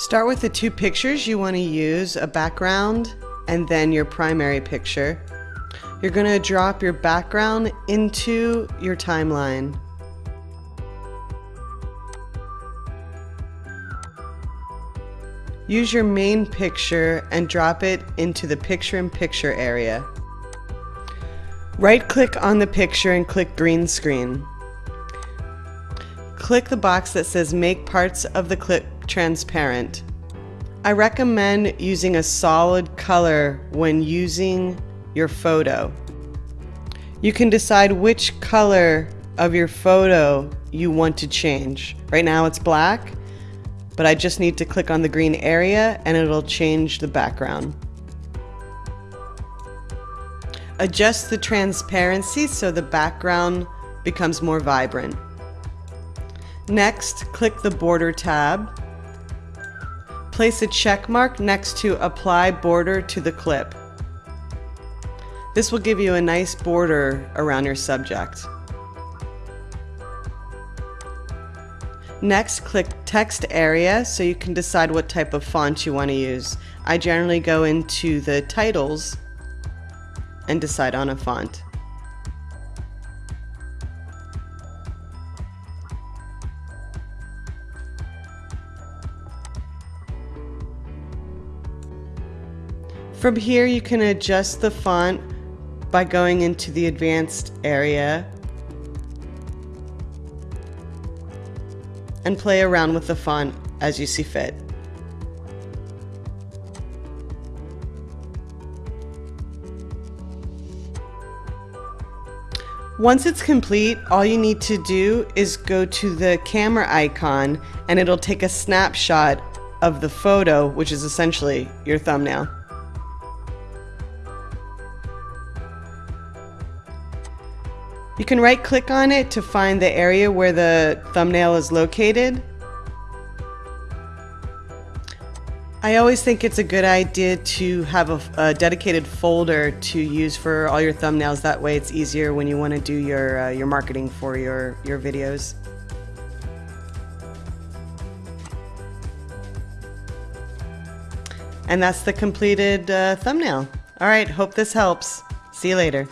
Start with the two pictures you want to use, a background and then your primary picture. You're going to drop your background into your timeline. Use your main picture and drop it into the picture-in-picture -picture area. Right-click on the picture and click green screen. Click the box that says make parts of the clip transparent. I recommend using a solid color when using your photo. You can decide which color of your photo you want to change. Right now it's black, but I just need to click on the green area and it'll change the background. Adjust the transparency so the background becomes more vibrant. Next, click the Border tab. Place a check mark next to Apply Border to the clip. This will give you a nice border around your subject. Next, click Text Area so you can decide what type of font you want to use. I generally go into the titles and decide on a font. From here you can adjust the font by going into the advanced area and play around with the font as you see fit. Once it's complete, all you need to do is go to the camera icon and it'll take a snapshot of the photo, which is essentially your thumbnail. You can right click on it to find the area where the thumbnail is located. I always think it's a good idea to have a, a, dedicated folder to use for all your thumbnails. That way it's easier when you want to do your, uh, your marketing for your, your videos. And that's the completed uh, thumbnail. All right, hope this helps. See you later.